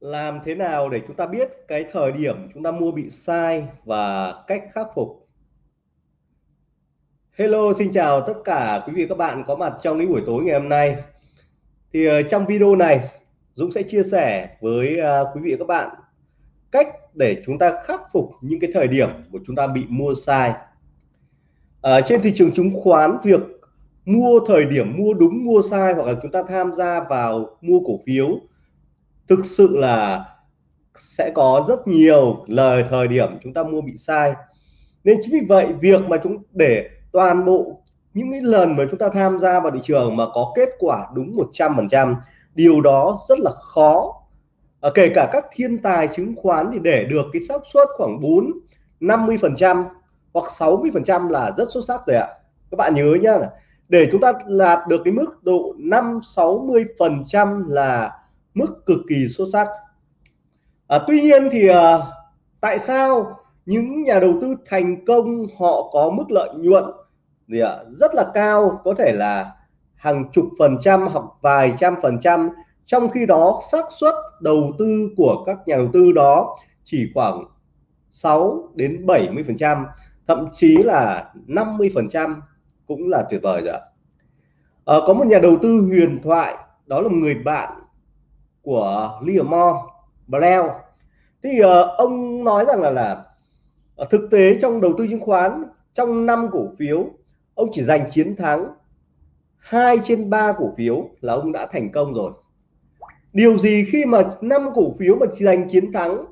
Làm thế nào để chúng ta biết cái thời điểm chúng ta mua bị sai và cách khắc phục? Hello, xin chào tất cả quý vị các bạn có mặt trong cái buổi tối ngày hôm nay. Thì ờ, trong video này, Dũng sẽ chia sẻ với ờ, quý vị các bạn cách để chúng ta khắc phục những cái thời điểm của chúng ta bị mua sai. Ở trên thị trường chứng khoán, việc mua thời điểm mua đúng mua sai hoặc là chúng ta tham gia vào mua cổ phiếu thực sự là sẽ có rất nhiều lời thời điểm chúng ta mua bị sai. Nên chính vì vậy việc mà chúng để toàn bộ những cái lần mà chúng ta tham gia vào thị trường mà có kết quả đúng 100% điều đó rất là khó. À, kể cả các thiên tài chứng khoán thì để được cái xác suất khoảng 4 50 phần trăm hoặc 60 phần trăm là rất xuất sắc rồi ạ. Các bạn nhớ nhá để chúng ta đạt được cái mức độ 5 60 phần trăm là mức cực kỳ xuất sắc. À, tuy nhiên thì à, tại sao những nhà đầu tư thành công họ có mức lợi nhuận gì ạ? Rất là cao có thể là hàng chục phần trăm hoặc vài trăm phần trăm. Trong khi đó xác suất đầu tư của các nhà đầu tư đó chỉ khoảng 6 đến 70 phần trăm thậm chí là 50 phần trăm cũng là tuyệt vời rồi ạ. À, có một nhà đầu tư huyền thoại đó là một người bạn của Livermore Brown thì uh, ông nói rằng là là uh, thực tế trong đầu tư chứng khoán trong năm cổ phiếu ông chỉ giành chiến thắng hai trên ba cổ phiếu là ông đã thành công rồi. Điều gì khi mà năm cổ phiếu mà chỉ giành chiến thắng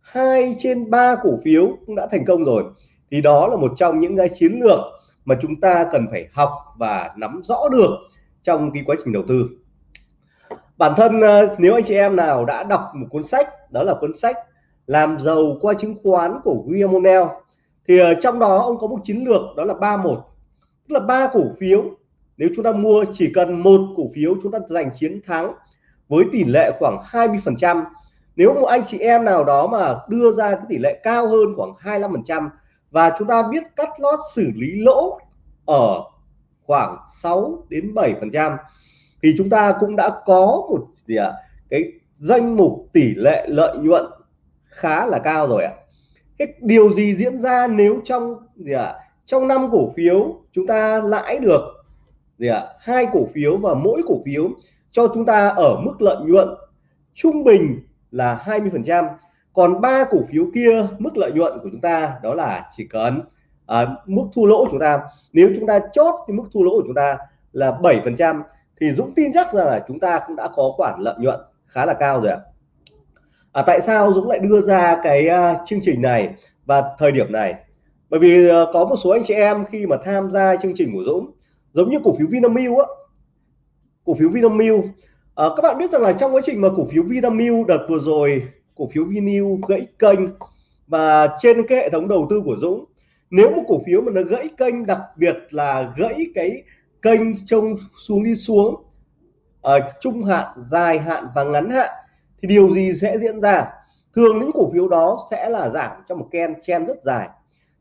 hai trên ba cổ phiếu cũng đã thành công rồi thì đó là một trong những cái chiến lược mà chúng ta cần phải học và nắm rõ được trong cái quá trình đầu tư bản thân ờ, nếu anh chị em nào đã đọc một cuốn sách, đó là cuốn sách làm giàu qua chứng khoán của William O'Neill, thì ờ, trong đó ông có một chiến lược, đó là ba một, tức là ba cổ phiếu. Nếu chúng ta mua chỉ cần một cổ phiếu, chúng ta giành chiến thắng với tỷ lệ khoảng 20 phần trăm. Nếu một anh chị em nào đó mà đưa ra cái tỷ lệ cao hơn khoảng 25 phần trăm và chúng ta biết cắt lót xử lý lỗ ở khoảng 6 đến 7 phần trăm thì chúng ta cũng đã có một gì ạ? À, cái danh mục tỷ lệ lợi nhuận khá là cao rồi ạ. À. điều gì diễn ra nếu trong gì ạ? À, trong năm cổ phiếu chúng ta lãi được gì ạ? Hai cổ phiếu và mỗi cổ phiếu cho chúng ta ở mức lợi nhuận trung bình là 20 phần trăm. Còn ba cổ phiếu kia mức lợi nhuận của chúng ta đó là chỉ cần à, mức thu lỗ của chúng ta. Nếu chúng ta chốt cái mức thu lỗ của chúng ta là 7 phần trăm thì Dũng tin chắc rằng là chúng ta cũng đã có khoản lợi nhuận khá là cao rồi ạ. À, tại sao Dũng lại đưa ra cái uh, chương trình này và thời điểm này? Bởi vì uh, có một số anh chị em khi mà tham gia chương trình của Dũng giống như cổ phiếu Vinamilk á cổ phiếu Vinamilk uh, các bạn biết rằng là trong quá trình mà cổ phiếu Vinamilk đợt vừa rồi cổ phiếu Vinamilk gãy kênh và trên cái hệ thống đầu tư của Dũng nếu một cổ phiếu mà nó gãy kênh đặc biệt là gãy cái kênh trông xuống đi xuống ở trung hạn dài hạn và ngắn hạn thì điều gì sẽ diễn ra? Thường những cổ phiếu đó sẽ là giảm trong một ken chen rất dài.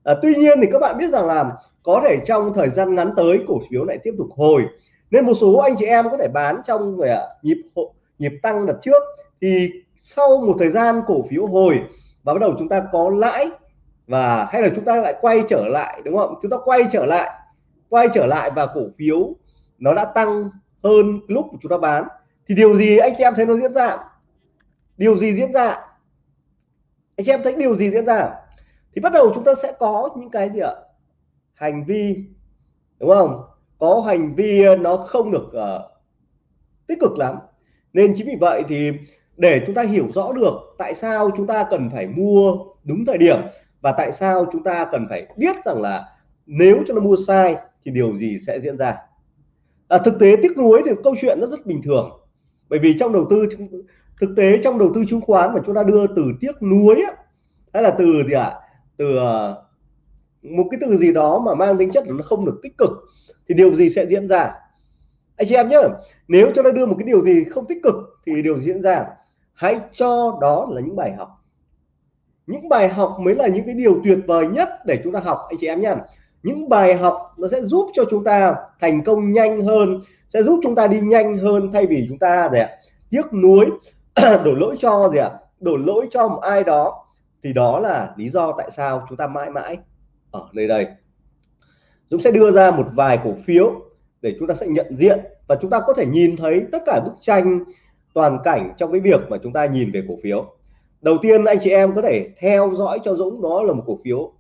À, tuy nhiên thì các bạn biết rằng là có thể trong thời gian ngắn tới cổ phiếu lại tiếp tục hồi. Nên một số anh chị em có thể bán trong về nhịp nhịp tăng đợt trước. Thì sau một thời gian cổ phiếu hồi và bắt đầu chúng ta có lãi và hay là chúng ta lại quay trở lại đúng không? Chúng ta quay trở lại quay trở lại và cổ phiếu nó đã tăng hơn lúc chúng ta bán. Thì điều gì anh chị em thấy nó diễn ra? Điều gì diễn ra? Anh chị em thấy điều gì diễn ra? Thì bắt đầu chúng ta sẽ có những cái gì ạ? Hành vi đúng không? Có hành vi nó không được uh, tích cực lắm. Nên chính vì vậy thì để chúng ta hiểu rõ được tại sao chúng ta cần phải mua đúng thời điểm và tại sao chúng ta cần phải biết rằng là nếu cho nó mua sai thì điều gì sẽ diễn ra? À, thực tế tiếc nuối thì câu chuyện nó rất bình thường. Bởi vì trong đầu tư thực tế trong đầu tư chứng khoán mà chúng ta đưa từ tiếc nuối á, hay là từ gì ạ? À? từ ờ, một cái từ gì đó mà mang tính chất là nó không được tích cực thì điều gì sẽ diễn ra? Anh chị em nhớ nếu chúng ta đưa một cái điều gì không tích cực thì điều gì diễn ra. Hãy cho đó là những bài học. Những bài học mới là những cái điều tuyệt vời nhất để chúng ta học anh chị em nhé những bài học nó sẽ giúp cho chúng ta thành công nhanh hơn sẽ giúp chúng ta đi nhanh hơn thay vì chúng ta gì ạ, tiếc nuối đổ lỗi cho gì ạ đổ lỗi cho một ai đó. Thì đó là lý do tại sao chúng ta mãi mãi ở nơi đây. Dũng sẽ đưa ra một vài cổ phiếu để chúng ta sẽ nhận diện và chúng ta có thể nhìn thấy tất cả bức tranh toàn cảnh trong cái việc mà chúng ta nhìn về cổ phiếu. Đầu tiên anh chị em có thể theo dõi cho Dũng đó là một cổ phiếu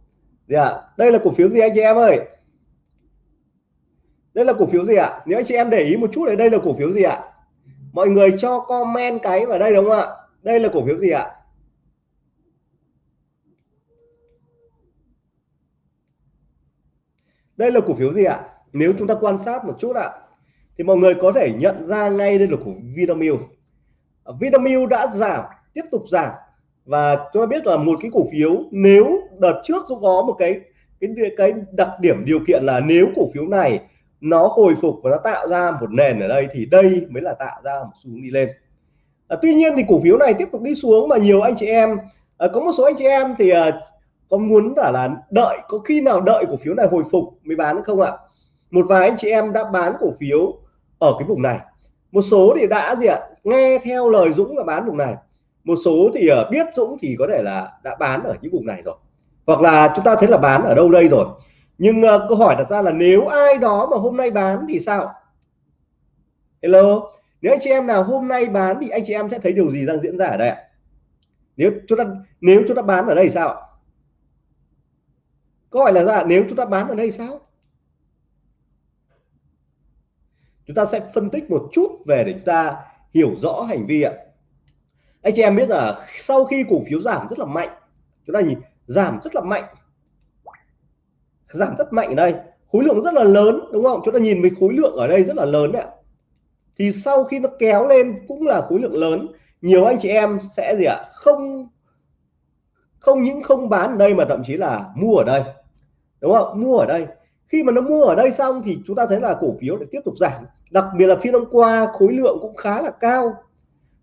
gì ạ đây là cổ phiếu gì anh chị em ơi? Đây là cổ phiếu gì ạ? Nếu anh chị em để ý một chút đấy đây là cổ phiếu gì ạ? Mọi người cho comment cái vào đây đúng không ạ? Đây là cổ phiếu gì ạ? Đây là cổ phiếu gì ạ? Nếu chúng ta quan sát một chút ạ, thì mọi người có thể nhận ra ngay đây là cổ Vinamilk. Vinamilk đã giảm, tiếp tục giảm và chúng ta biết là một cái cổ phiếu nếu đợt trước cũng có một cái cái cái đặc điểm điều kiện là nếu cổ phiếu này nó hồi phục và nó tạo ra một nền ở đây thì đây mới là tạo ra một xu hướng đi lên. À, tuy nhiên thì cổ phiếu này tiếp tục đi xuống mà nhiều anh chị em à, có một số anh chị em thì à, có muốn là là đợi có khi nào đợi cổ phiếu này hồi phục mới bán không ạ? Một vài anh chị em đã bán cổ phiếu ở cái vùng này. Một số thì đã gì ạ? Nghe theo lời Dũng là bán vùng này một số thì uh, biết Dũng thì có thể là đã bán ở những vùng này rồi. Hoặc là chúng ta thấy là bán ở đâu đây rồi. Nhưng uh, câu hỏi đặt ra là nếu ai đó mà hôm nay bán thì sao? Hello? Nếu anh chị em nào hôm nay bán thì anh chị em sẽ thấy điều gì đang diễn ra ở đây nếu chúng ta nếu chúng ta bán ở đây sao câu hỏi là ra nếu chúng ta bán ở đây sao? Chúng ta sẽ phân tích một chút về để chúng ta hiểu rõ hành vi ạ anh chị em biết là sau khi cổ phiếu giảm rất là mạnh, chúng ta nhìn, giảm rất là mạnh. Giảm rất mạnh ở đây, khối lượng rất là lớn, đúng không? Chúng ta nhìn với khối lượng ở đây rất là lớn đấy ạ. Thì sau khi nó kéo lên cũng là khối lượng lớn. Nhiều anh chị em sẽ gì ạ? Không không những không bán ở đây mà thậm chí là mua ở đây, đúng không? Mua ở đây. Khi mà nó mua ở đây xong thì chúng ta thấy là cổ phiếu lại tiếp tục giảm. Đặc biệt là phiên hôm qua khối lượng cũng khá là cao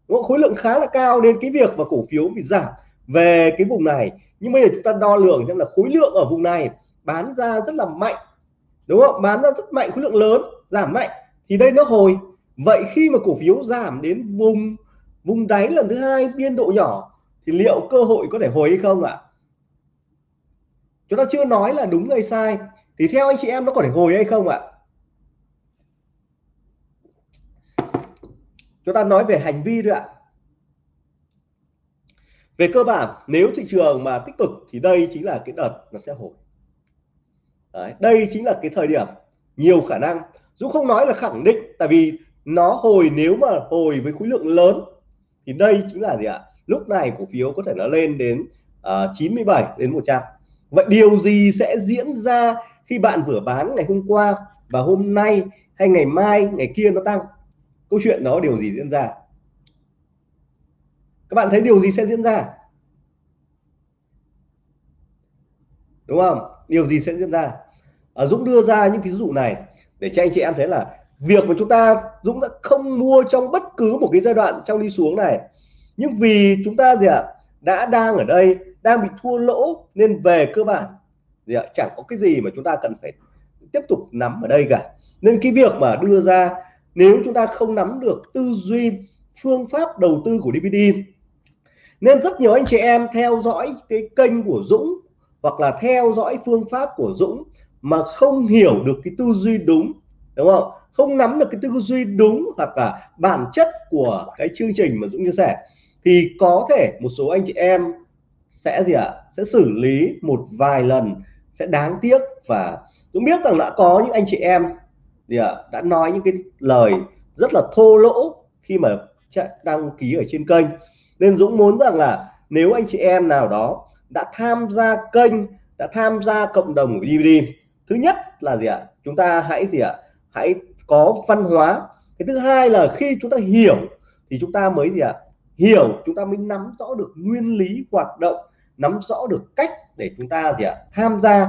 khối lượng khá là cao nên cái việc mà cổ phiếu bị giảm về cái vùng này. Nhưng bây giờ chúng ta đo lường xem là khối lượng ở vùng này bán ra rất là mạnh, đúng không? Bán ra rất mạnh, khối lượng lớn, giảm mạnh, thì đây nó hồi. Vậy khi mà cổ phiếu giảm đến vùng vùng đáy lần thứ hai, biên độ nhỏ, thì liệu cơ hội có thể hồi hay không ạ? Chúng ta chưa nói là đúng hay sai. Thì theo anh chị em nó có thể hồi hay không ạ? Chúng ta nói về hành vi thôi ạ. Về cơ bản nếu thị trường mà tích cực thì đây chính là cái đợt nó sẽ hồi. Đấy, đây chính là cái thời điểm nhiều khả năng Dũng không nói là khẳng định tại vì nó hồi nếu mà hồi với khối lượng lớn thì đây chính là gì ạ? Lúc này cổ phiếu có thể nó lên đến à, uh, 97 đến 100 vậy điều gì sẽ diễn ra khi bạn vừa bán ngày hôm qua và hôm nay hay ngày mai ngày kia nó tăng? Câu chuyện đó điều gì diễn ra? Các bạn thấy điều gì sẽ diễn ra? Đúng không? Điều gì sẽ diễn ra? À, Dũng đưa ra những ví dụ này để cho anh chị em thấy là việc mà chúng ta Dũng đã không mua trong bất cứ một cái giai đoạn trong đi xuống này. Nhưng vì chúng ta gì ạ? Đã đang ở đây đang bị thua lỗ nên về cơ bản. Gì ạ? Chẳng có cái gì mà chúng ta cần phải tiếp tục nắm ở đây cả. Nên cái việc mà đưa ra nếu chúng ta không nắm được tư duy, phương pháp đầu tư của DVD nên rất nhiều anh chị em theo dõi cái kênh của Dũng hoặc là theo dõi phương pháp của Dũng mà không hiểu được cái tư duy đúng đúng không không nắm được cái tư duy đúng hoặc là bản chất của cái chương trình mà Dũng chia sẻ, thì có thể một số anh chị em sẽ gì ạ à? sẽ xử lý một vài lần, sẽ đáng tiếc và Dũng biết rằng đã có những anh chị em gì ạ đã nói những cái lời rất là thô lỗ khi mà đăng ký ở trên kênh. Nên Dũng muốn rằng là nếu anh chị em nào đó đã tham gia kênh, đã tham gia cộng đồng của DVD thứ nhất là gì ạ? Chúng ta hãy gì ạ? Hãy có văn hóa. Cái thứ hai là khi chúng ta hiểu thì chúng ta mới gì ạ? Hiểu, chúng ta mới nắm rõ được nguyên lý hoạt động, nắm rõ được cách để chúng ta gì ạ? Tham gia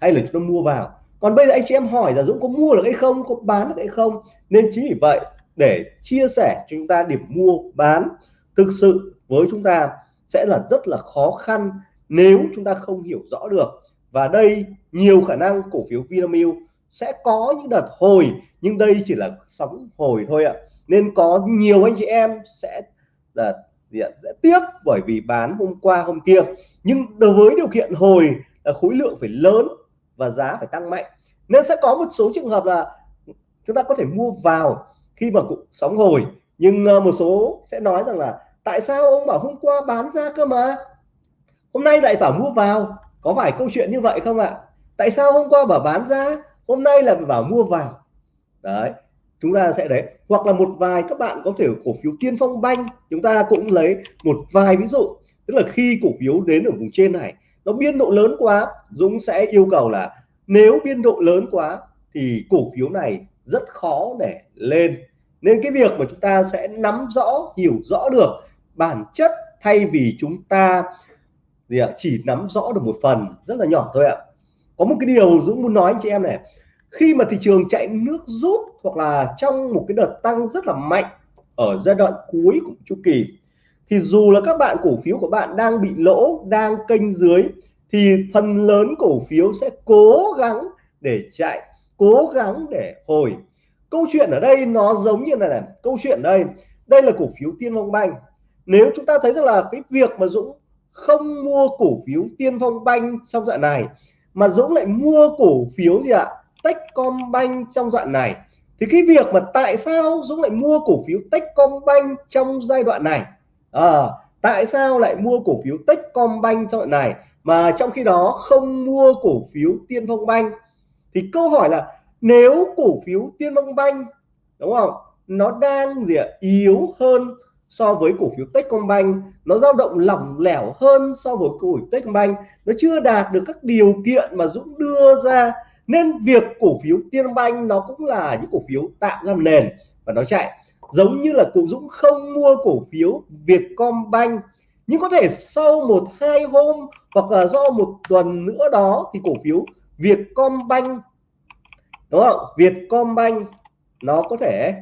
hay là chúng ta mua vào còn bây giờ anh chị em hỏi là Dũng có mua được hay không, có bán được hay không? Nên chính vì vậy, để chia sẻ cho chúng ta điểm mua, bán thực sự với chúng ta sẽ là rất là khó khăn nếu chúng ta không hiểu rõ được. Và đây, nhiều khả năng cổ phiếu Vinamilk sẽ có những đợt hồi, nhưng đây chỉ là sóng hồi thôi ạ. Nên có nhiều anh chị em sẽ là sẽ tiếc bởi vì bán hôm qua, hôm kia. Nhưng đối với điều kiện hồi là khối lượng phải lớn và giá phải tăng mạnh. Nên sẽ có một số trường hợp là chúng ta có thể mua vào khi mà cũng sóng hồi. Nhưng ờ, một số sẽ nói rằng là tại sao ông bảo hôm qua bán ra cơ mà? Hôm nay lại bảo mua vào. Có phải câu chuyện như vậy không ạ? Tại sao hôm qua bảo bán ra, hôm nay là bảo mua vào? Đấy, chúng ta sẽ đấy hoặc là một vài các bạn có thể cổ phiếu tiên phong banh, chúng ta cũng lấy một vài ví dụ. Tức là khi cổ phiếu đến ở vùng trên này nó biên độ lớn quá. Dũng sẽ yêu cầu là nếu biên độ lớn quá thì cổ phiếu này rất khó để lên. Nên cái việc mà chúng ta sẽ nắm rõ, hiểu rõ được bản chất thay vì chúng ta gì ạ, chỉ nắm rõ được một phần rất là nhỏ thôi ạ. Có một cái điều Dũng muốn nói anh chị em này, khi mà thị trường chạy nước rút hoặc là trong một cái đợt tăng rất là mạnh ở giai đoạn cuối của chu kỳ thì dù là các bạn cổ phiếu của bạn đang bị lỗ, đang kênh dưới, thì phần lớn cổ phiếu sẽ cố gắng để chạy, cố gắng để hồi. Câu chuyện ở đây nó giống như này này, câu chuyện đây đây là cổ phiếu tiên phong banh. Nếu chúng ta thấy rằng là cái việc mà Dũng không mua cổ phiếu tiên phong banh trong đoạn này, mà Dũng lại mua cổ phiếu gì ạ? Techcombank trong đoạn này, thì cái việc mà tại sao Dũng lại mua cổ phiếu Techcombank trong giai đoạn này? À, tại sao lại mua cổ phiếu Techcombank trong này mà trong khi đó không mua cổ phiếu Tiên Phong Banh thì câu hỏi là nếu cổ phiếu Tiên Phong Banh đúng không nó đang gì ạ yếu hơn so với cổ phiếu Techcombank nó dao động lỏng lẻo hơn so với cổ phiếu Techcombank nó chưa đạt được các điều kiện mà Dũng đưa ra nên việc cổ phiếu Tiên Banh nó cũng là những cổ phiếu tạo ra nền. Và nó chạy giống như là cụ Dũng không mua cổ phiếu Vietcombank, nhưng có thể sau một hai hôm hoặc là do một tuần nữa đó thì cổ phiếu Vietcombank, đúng không? Vietcombank nó có thể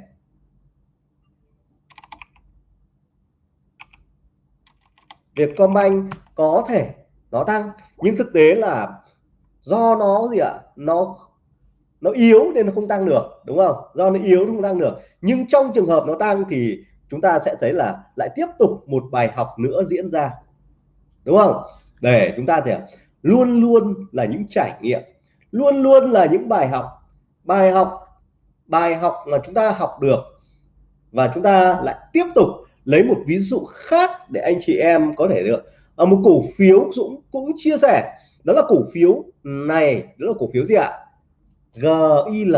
Vietcombank có thể nó tăng, nhưng thực tế là do nó gì ạ? Nó nó yếu nên nó không tăng được, đúng không? Do nó yếu nó không tăng được. Nhưng trong trường hợp nó tăng thì chúng ta sẽ thấy là lại tiếp tục một bài học nữa diễn ra. Đúng không? Để chúng ta thì luôn luôn là những trải nghiệm. Luôn luôn là những bài học. Bài học bài học mà chúng ta học được và chúng ta lại tiếp tục lấy một ví dụ khác để anh chị em có thể được ở một cổ phiếu Dũng cũng chia sẻ. Đó là cổ phiếu này, đó là cổ phiếu gì ạ? GIL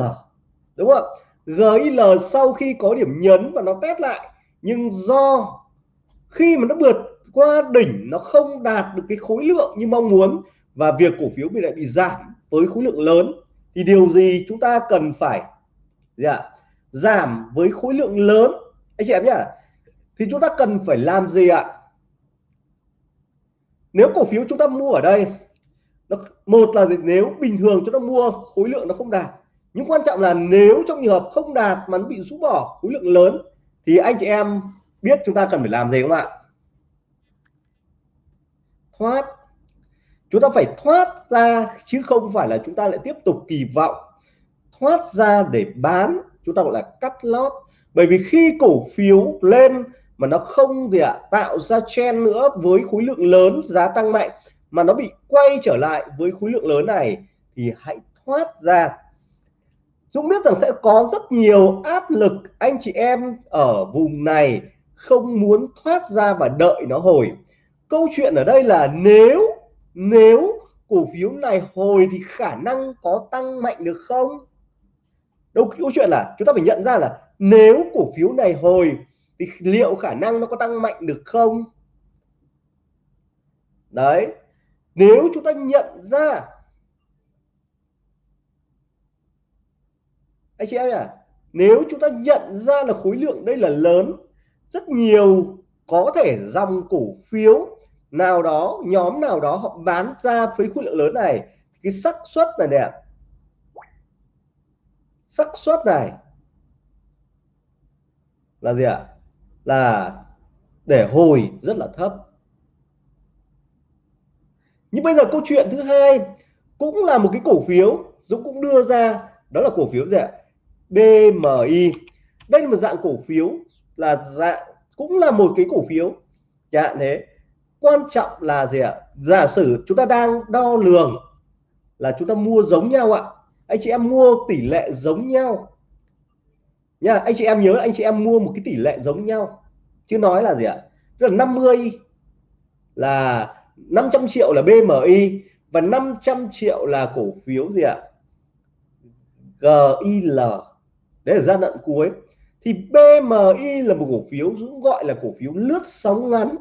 đúng không GIL sau khi có điểm nhấn và nó test lại, nhưng do khi mà nó vượt qua đỉnh, nó không đạt được cái khối lượng như mong muốn và việc cổ phiếu bị lại bị giảm với khối lượng lớn, thì điều gì chúng ta cần phải, gì ạ, giảm với khối lượng lớn? Anh chị em nhá, thì chúng ta cần phải làm gì ạ? Nếu cổ phiếu chúng ta mua ở đây nó một là nếu bình thường chúng ta mua, khối lượng nó không đạt. Nhưng quan trọng là nếu trong trường hợp không đạt mà nó bị rũ bỏ, khối lượng lớn, thì anh chị em biết chúng ta cần phải làm gì không ạ? Thoát. Chúng ta phải thoát ra, chứ không phải là chúng ta lại tiếp tục kỳ vọng. Thoát ra để bán, chúng ta gọi là cắt lót. Bởi vì khi cổ phiếu lên mà nó không gì ạ, tạo ra chen nữa với khối lượng lớn, giá tăng mạnh mà nó bị quay trở lại với khối lượng lớn này thì hãy thoát ra. Dũng biết rằng sẽ có rất nhiều áp lực anh chị em ở vùng này không muốn thoát ra và đợi nó hồi. Câu chuyện ở đây là nếu nếu cổ phiếu này hồi thì khả năng có tăng mạnh được không? Đâu, câu chuyện là chúng ta phải nhận ra là nếu cổ phiếu này hồi thì liệu khả năng nó có tăng mạnh được không? Đấy nếu chúng ta nhận ra, anh chị em nhỉ, nếu chúng ta nhận ra là khối lượng đây là lớn, rất nhiều có thể dòng cổ phiếu nào đó, nhóm nào đó họ bán ra với khối lượng lớn này cái xác suất này đẹp xác suất này là gì ạ? Là để hồi rất là thấp nhưng bây giờ câu chuyện thứ hai cũng là một cái cổ phiếu. Dũng cũng đưa ra, đó là cổ phiếu gì ạ? BMI đây là một dạng cổ phiếu, là dạng, cũng là một cái cổ phiếu. Dạ thế. Quan trọng là gì ạ? Giả sử chúng ta đang đo lường là chúng ta mua giống nhau ạ. Anh chị em mua tỷ lệ giống nhau. Nha, anh chị em nhớ anh chị em mua một cái tỷ lệ giống nhau. Chứ nói là gì ạ? Tức là 50 là 500 triệu là BMI và 500 triệu là cổ phiếu gì ạ? GIL đấy là giai đoạn cuối. Thì BMI là một cổ phiếu cũng gọi là cổ phiếu lướt sóng ngắn.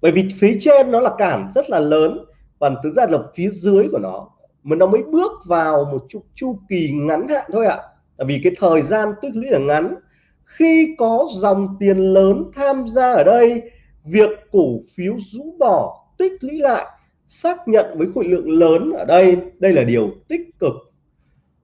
Bởi vì phía trên nó là cản rất là lớn và thực ra là phía dưới của nó. Mà nó mới bước vào một chu, chu kỳ ngắn hạn thôi ạ. À. vì cái thời gian tích lũy là ngắn. Khi có dòng tiền lớn tham gia ở đây việc cổ phiếu rũ bỏ tích lũy lại, xác nhận với khối lượng lớn ở đây. Đây là điều tích cực.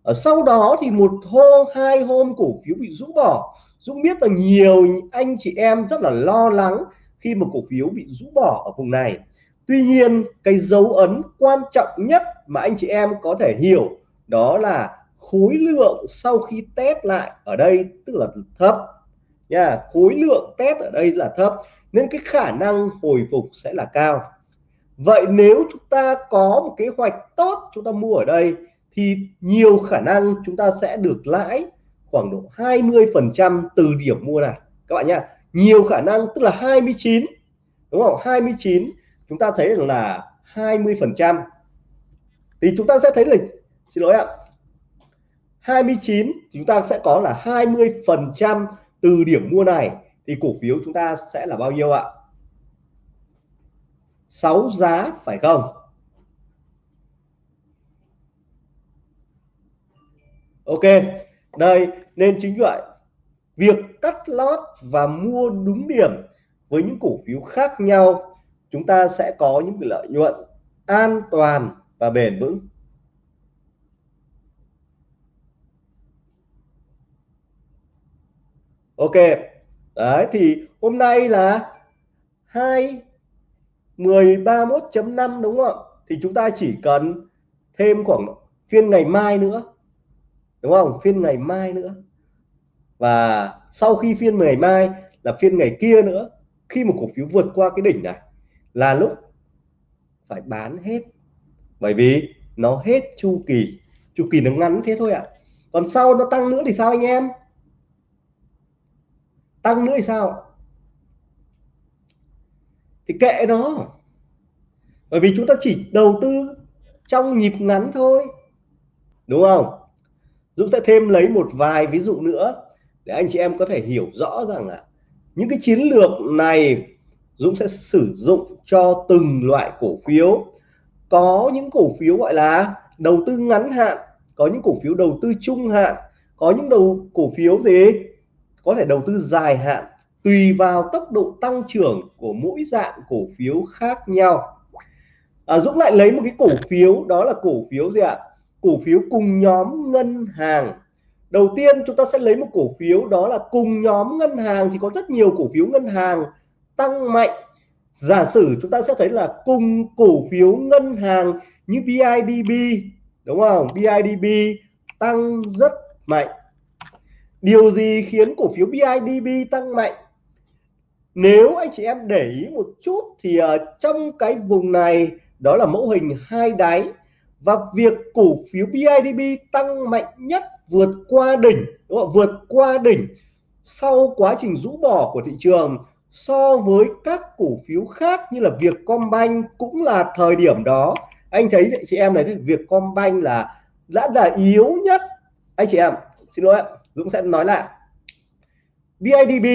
Ở sau đó thì một hôm, hai hôm cổ phiếu bị rũ bỏ. Dũng biết là nhiều anh chị em rất là lo lắng khi một cổ phiếu bị rũ bỏ ở vùng này. Tuy nhiên, cái dấu ấn quan trọng nhất mà anh chị em có thể hiểu đó là khối lượng sau khi test lại ở đây, tức là thấp. Nha, khối lượng test ở đây là thấp, nên cái khả năng hồi phục sẽ là cao vậy nếu chúng ta có một kế hoạch tốt chúng ta mua ở đây, thì nhiều khả năng chúng ta sẽ được lãi khoảng độ 20 phần trăm từ điểm mua này. Các bạn nhá, nhiều khả năng tức là 29 đúng không? 29 chúng ta thấy là 20 phần trăm. Thì chúng ta sẽ thấy là, xin lỗi ạ 29 chúng ta sẽ có là 20 phần trăm từ điểm mua này. Thì cổ phiếu chúng ta sẽ là bao nhiêu ạ? 6 giá, phải không? Ok, đây, nên chính vậy. Việc cắt lót và mua đúng điểm với những cổ phiếu khác nhau, chúng ta sẽ có những lợi nhuận an toàn và bền vững. Ok, đấy thì hôm nay là hai mười ba mốt chấm năm đúng không ạ? thì chúng ta chỉ cần thêm khoảng phiên ngày mai nữa, đúng không? Phiên ngày mai nữa. Và sau khi phiên ngày mai là phiên ngày kia nữa, khi một cổ phiếu vượt qua cái đỉnh này là lúc phải bán hết. Bởi vì nó hết chu kỳ chu kỳ nó ngắn thế thôi ạ. À. còn sau nó tăng nữa thì sao anh em? Tăng nữa thì sao thì kệ nó. Bởi vì chúng ta chỉ đầu tư trong nhịp ngắn thôi. Đúng không? Dũng sẽ thêm lấy một vài ví dụ nữa để anh chị em có thể hiểu rõ rằng là những cái chiến lược này Dũng sẽ sử dụng cho từng loại cổ phiếu. Có những cổ phiếu gọi là đầu tư ngắn hạn, có những cổ phiếu đầu tư trung hạn, có những đầu cổ phiếu gì? Có thể đầu tư dài hạn tùy vào tốc độ tăng trưởng của mỗi dạng cổ phiếu khác nhau. À, Dũng lại lấy một cái cổ phiếu đó là cổ phiếu gì ạ? Cổ phiếu cùng nhóm ngân hàng. Đầu tiên chúng ta sẽ lấy một cổ phiếu đó là cùng nhóm ngân hàng thì có rất nhiều cổ phiếu ngân hàng tăng mạnh. Giả sử chúng ta sẽ thấy là cùng cổ phiếu ngân hàng như BIDB đúng không? BIDB tăng rất mạnh. Điều gì khiến cổ phiếu BIDB tăng mạnh? Nếu anh chị em để ý một chút thì ở trong cái vùng này, đó là mẫu hình hai đáy và việc cổ phiếu BIDB tăng mạnh nhất vượt qua đỉnh, đúng không? vượt qua đỉnh sau quá trình rũ bỏ của thị trường so với các cổ phiếu khác như là Vietcombank cũng là thời điểm đó. Anh thấy chị em này Vietcombank là, đã là yếu nhất. Anh chị em, xin lỗi Dũng sẽ nói lại. BIDB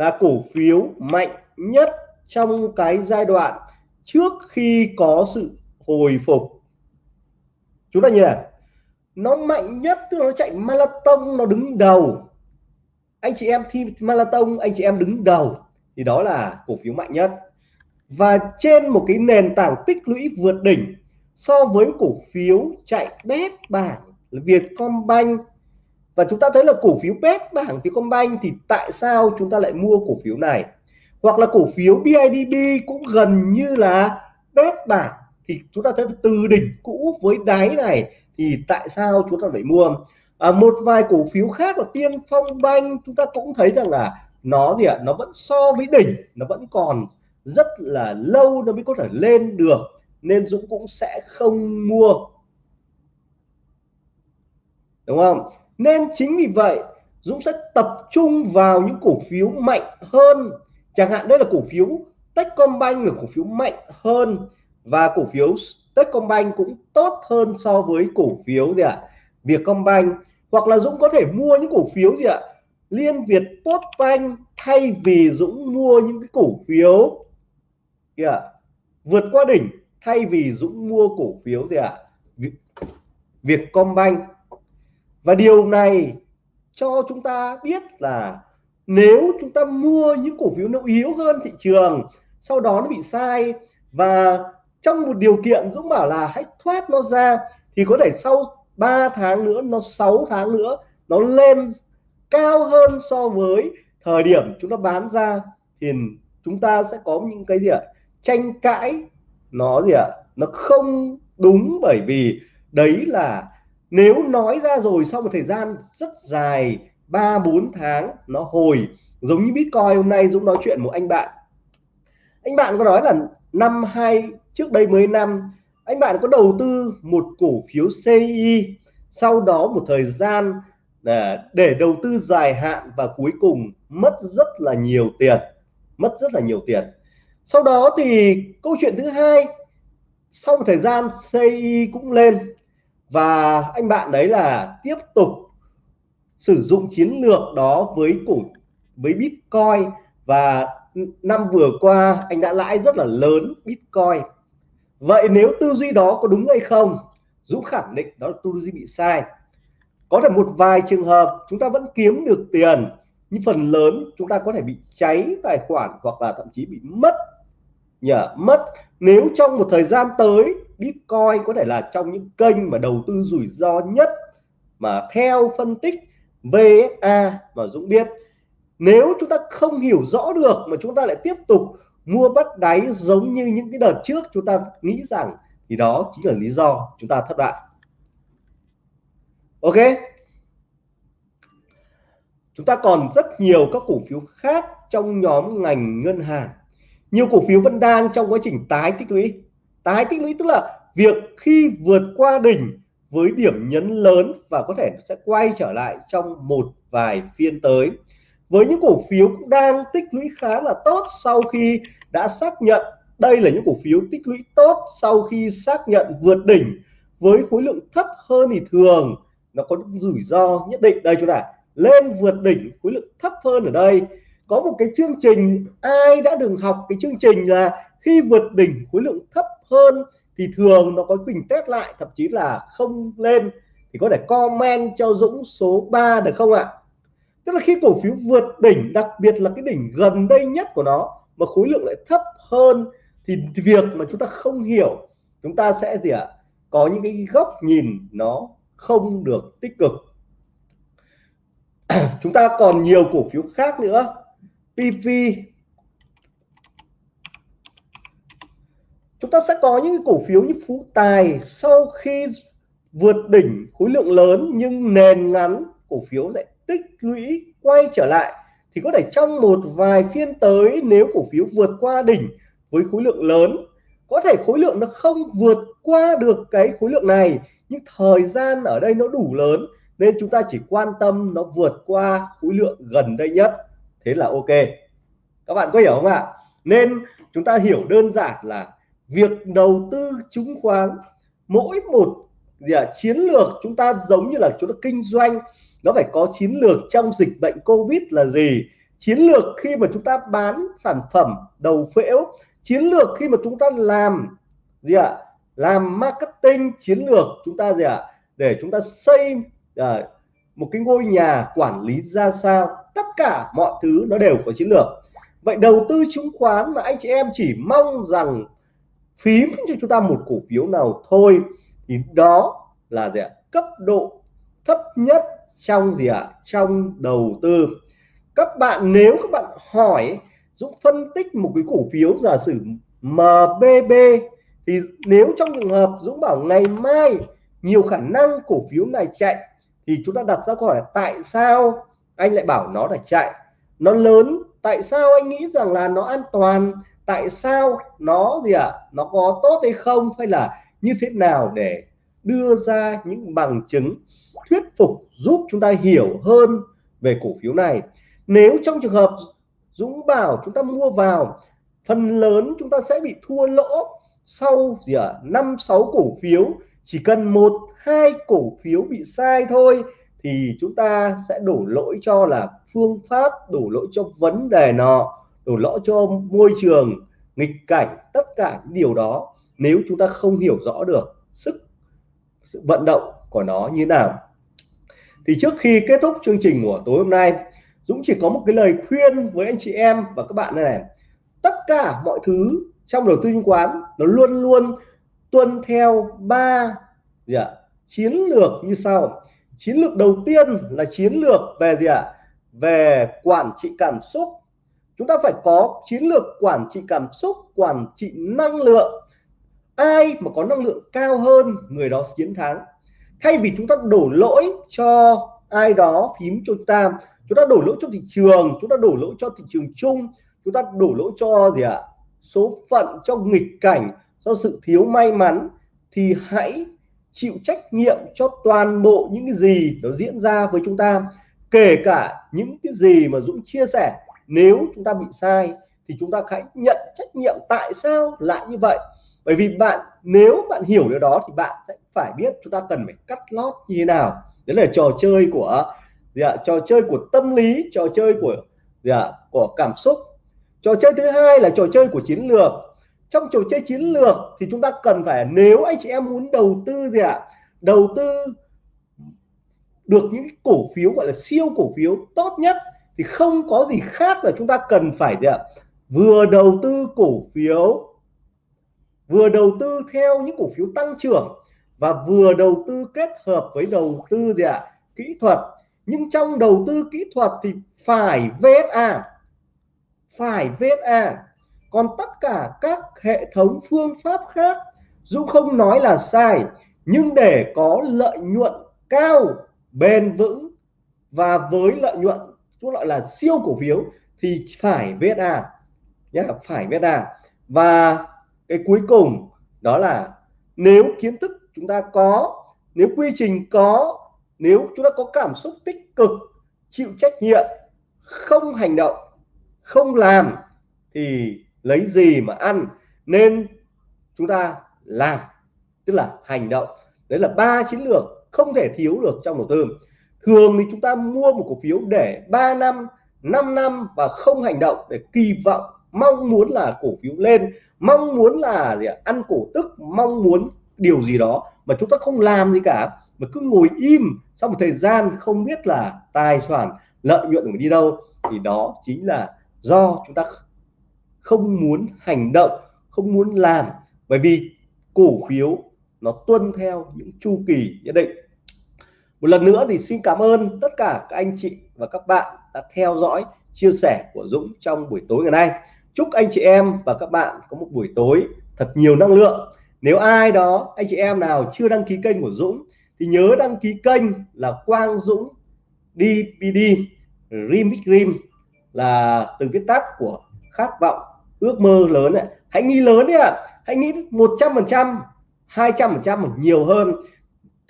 là cổ phiếu mạnh nhất trong cái giai đoạn trước khi có sự hồi phục. Chúng ta như này, nó mạnh nhất, tức là nó chạy marathon, nó đứng đầu. Anh chị em thi marathon, anh chị em đứng đầu, thì đó là cổ phiếu mạnh nhất. Và trên một cái nền tảng tích lũy vượt đỉnh so với cổ phiếu chạy bét bảng là Vietcombank và chúng ta thấy là cổ phiếu bét bảng Vietcombank thì tại sao chúng ta lại mua cổ phiếu này? Hoặc là cổ phiếu BIDB cũng gần như là bét bảng thì chúng ta thấy từ đỉnh cũ với đáy này thì tại sao chúng ta phải mua? À, một vài cổ phiếu khác là tiên phong banh chúng ta cũng thấy rằng là nó gì ạ? Nó vẫn so với đỉnh nó vẫn còn rất là lâu nó mới có thể lên được nên Dũng cũng sẽ không mua. Đúng không? Nên chính vì vậy, Dũng sẽ tập trung vào những cổ phiếu mạnh hơn chẳng hạn đây là cổ phiếu Techcombank là cổ phiếu mạnh hơn và cổ phiếu Techcombank cũng tốt hơn so với cổ phiếu gì ạ à? Vietcombank hoặc là Dũng có thể mua những cổ phiếu gì ạ à? Liên Việt Postbank thay vì Dũng mua những cái cổ phiếu kìa vượt qua đỉnh thay vì Dũng mua cổ phiếu gì ạ à? Vietcombank và điều này cho chúng ta biết là nếu chúng ta mua những cổ phiếu nó yếu hơn thị trường, sau đó nó bị sai và trong một điều kiện Dũng bảo là hãy thoát nó ra, thì có thể sau 3 tháng nữa, nó 6 tháng nữa, nó lên cao hơn so với thời điểm chúng ta bán ra, thì chúng ta sẽ có những cái gì ạ? Tranh cãi, nó gì ạ? Nó không đúng bởi vì đấy là nếu nói ra rồi sau một thời gian rất dài ba bốn tháng nó hồi giống như Bitcoin hôm nay Dũng nói chuyện một anh bạn. Anh bạn có nói là năm hai trước đây mấy năm anh bạn có đầu tư một cổ phiếu CI sau đó một thời gian để, để đầu tư dài hạn và cuối cùng mất rất là nhiều tiền mất rất là nhiều tiền. Sau đó thì câu chuyện thứ hai sau một thời gian CI cũng lên và anh bạn đấy là tiếp tục sử dụng chiến lược đó với cổ, với Bitcoin. Và năm vừa qua, anh đã lãi rất là lớn Bitcoin. Vậy nếu tư duy đó có đúng hay không? Dũng khẳng định đó là tư duy bị sai. Có thể một vài trường hợp chúng ta vẫn kiếm được tiền, nhưng phần lớn chúng ta có thể bị cháy tài khoản hoặc là thậm chí bị mất, nhờ, mất. Nếu trong một thời gian tới Bitcoin có thể là trong những kênh mà đầu tư rủi ro nhất mà theo phân tích VSA mà Dũng biết. Nếu chúng ta không hiểu rõ được mà chúng ta lại tiếp tục mua bắt đáy giống như những cái đợt trước, chúng ta nghĩ rằng thì đó chính là lý do chúng ta thất bại. Ok. Chúng ta còn rất nhiều các cổ phiếu khác trong nhóm ngành ngân hàng. Nhiều cổ phiếu vẫn đang trong quá trình tái tích lũy tái tích lũy tức là việc khi vượt qua đỉnh với điểm nhấn lớn và có thể sẽ quay trở lại trong một vài phiên tới. Với những cổ phiếu cũng đang tích lũy khá là tốt sau khi đã xác nhận, đây là những cổ phiếu tích lũy tốt sau khi xác nhận vượt đỉnh với khối lượng thấp hơn thì thường. Nó có những rủi ro nhất định. Đây, chúng ta lên vượt đỉnh, khối lượng thấp hơn ở đây. Có một cái chương trình, ai đã từng học cái chương trình là khi vượt đỉnh, khối lượng thấp hơn thì thường nó có bình test lại, thậm chí là không lên, thì có thể comment cho Dũng số 3 được không ạ? Tức là khi cổ phiếu vượt đỉnh, đặc biệt là cái đỉnh gần đây nhất của nó, mà khối lượng lại thấp hơn, thì việc mà chúng ta không hiểu, chúng ta sẽ gì ạ? Có những cái góc nhìn nó không được tích cực. Chúng ta còn nhiều cổ phiếu khác nữa. PV chúng ta sẽ có những cổ phiếu như Phú Tài sau khi vượt đỉnh khối lượng lớn nhưng nền ngắn, cổ phiếu sẽ tích lũy, quay trở lại. Thì có thể trong một vài phiên tới, nếu cổ phiếu vượt qua đỉnh với khối lượng lớn, có thể khối lượng nó không vượt qua được cái khối lượng này, nhưng thời gian ở đây nó đủ lớn, nên chúng ta chỉ quan tâm nó vượt qua khối lượng gần đây nhất. Thế là ok. Các bạn có hiểu không ạ? Nên chúng ta hiểu đơn giản là việc đầu tư chứng khoán mỗi một gì à, chiến lược chúng ta giống như là chúng ta kinh doanh nó phải có chiến lược trong dịch bệnh covid là gì? Chiến lược khi mà chúng ta bán sản phẩm đầu phễu chiến lược khi mà chúng ta làm gì ạ à, làm marketing chiến lược chúng ta gì ạ à, để chúng ta xây à, một cái ngôi nhà quản lý ra sao tất cả mọi thứ nó đều có chiến lược. Vậy đầu tư chứng khoán mà anh chị em chỉ mong rằng phím cho chúng ta một cổ phiếu nào thôi, thì đó là gì ạ? Cấp độ thấp nhất trong gì ạ? Trong đầu tư. Các bạn, nếu các bạn hỏi, Dũng phân tích một cái cổ phiếu giả sử MBB thì nếu trong trường hợp Dũng bảo ngày mai nhiều khả năng cổ phiếu này chạy, thì chúng ta đặt ra câu hỏi là tại sao anh lại bảo nó là chạy? Nó lớn, tại sao anh nghĩ rằng là nó an toàn? Tại sao nó gì ạ à? nó có tốt hay không hay là như thế nào để đưa ra những bằng chứng thuyết phục giúp chúng ta hiểu hơn về cổ phiếu này nếu trong trường hợp Dũng bảo chúng ta mua vào, phần lớn chúng ta sẽ bị thua lỗ sau gì ạ à? năm, sáu cổ phiếu chỉ cần một, hai cổ phiếu bị sai thôi thì chúng ta sẽ đổ lỗi cho là phương pháp, đổ lỗi cho vấn đề nọ đổ lỗi cho môi trường nghịch cảnh tất cả những điều đó nếu chúng ta không hiểu rõ được sức sự vận động của nó như nào. Thì trước khi kết thúc chương trình của tối hôm nay Dũng chỉ có một cái lời khuyên với anh chị em và các bạn này, này. tất cả mọi thứ trong đầu tư chứng khoán nó luôn luôn tuân theo ba gì ạ? Chiến lược như sau. Chiến lược đầu tiên là chiến lược về gì ạ? Về quản trị cảm xúc chúng ta phải có chiến lược quản trị cảm xúc, quản trị năng lượng. Ai mà có năng lượng cao hơn, người đó chiến thắng. Thay vì chúng ta đổ lỗi cho ai đó, phím cho chúng ta chúng ta đổ lỗi cho thị trường, chúng ta đổ lỗi cho thị trường chung, chúng ta đổ lỗi cho gì ạ? Số phận, cho nghịch cảnh, do sự thiếu may mắn, thì hãy chịu trách nhiệm cho toàn bộ những cái gì nó diễn ra với chúng ta, kể cả những cái gì mà Dũng chia sẻ nếu chúng ta bị sai thì chúng ta hãy nhận trách nhiệm tại sao lại như vậy. Bởi vì bạn, nếu bạn hiểu điều đó thì bạn sẽ phải biết chúng ta cần phải cắt lót như thế nào. Đấy là trò chơi của gì ạ trò chơi của tâm lý, trò chơi của gì ạ của cảm xúc. Trò chơi thứ hai là trò chơi của chiến lược. Trong trò chơi chiến lược thì chúng ta cần phải, nếu anh chị em muốn đầu tư gì ạ, đầu tư được những cổ phiếu, gọi là siêu cổ phiếu tốt nhất thì không có gì khác là chúng ta cần phải gì ạ? Vừa đầu tư cổ phiếu, vừa đầu tư theo những cổ phiếu tăng trưởng và vừa đầu tư kết hợp với đầu tư gì ạ? Kỹ thuật. Nhưng trong đầu tư kỹ thuật thì phải VSA phải VSA còn tất cả các hệ thống phương pháp khác Dũng không nói là sai, nhưng để có lợi nhuận cao, bền vững và với lợi nhuận chúng gọi là siêu cổ phiếu thì phải VSA nhé phải VSA và cái cuối cùng đó là nếu kiến thức chúng ta có, nếu quy trình có, nếu chúng ta có cảm xúc tích cực, chịu trách nhiệm, không hành động, không làm thì lấy gì mà ăn? Nên chúng ta làm, tức là hành động. Đấy là ba chiến lược không thể thiếu được trong đầu tư thường thì chúng ta mua một cổ phiếu để 3 năm 5 năm và không hành động để kỳ vọng, mong muốn là cổ phiếu lên, mong muốn là gì ạ? ăn cổ tức, mong muốn điều gì đó mà chúng ta không làm gì cả, mà cứ ngồi im sau một thời gian không biết là tài sản, lợi nhuận của mình đi đâu thì đó chính là do chúng ta không muốn hành động, không muốn làm bởi vì cổ phiếu nó tuân theo những chu kỳ nhất định một lần nữa thì xin cảm ơn tất cả các anh chị và các bạn đã theo dõi, chia sẻ của Dũng trong buổi tối ngày nay. Chúc anh chị em và các bạn có một buổi tối thật nhiều năng lượng. Nếu ai đó, anh chị em nào chưa đăng ký kênh của Dũng, thì nhớ đăng ký kênh là Quang Dũng DPD Remix Dream, là từ viết tắt của khát vọng, ước mơ lớn này hãy nghĩ lớn đi ạ. À. hãy nghĩ 100 phần trăm 200 phần trăm nhiều hơn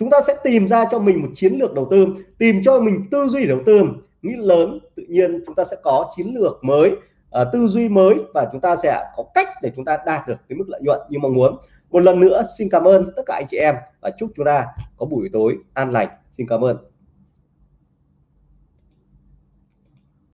chúng ta sẽ tìm ra cho mình một chiến lược đầu tư tìm cho mình tư duy đầu tư. Nghĩ lớn tự nhiên chúng ta sẽ có chiến lược mới uh, tư duy mới và chúng ta sẽ có cách để chúng ta đạt được cái mức lợi nhuận như mong muốn. Một lần nữa xin cảm ơn tất cả anh chị em và chúc chúng ta có buổi tối an lành. Xin cảm ơn.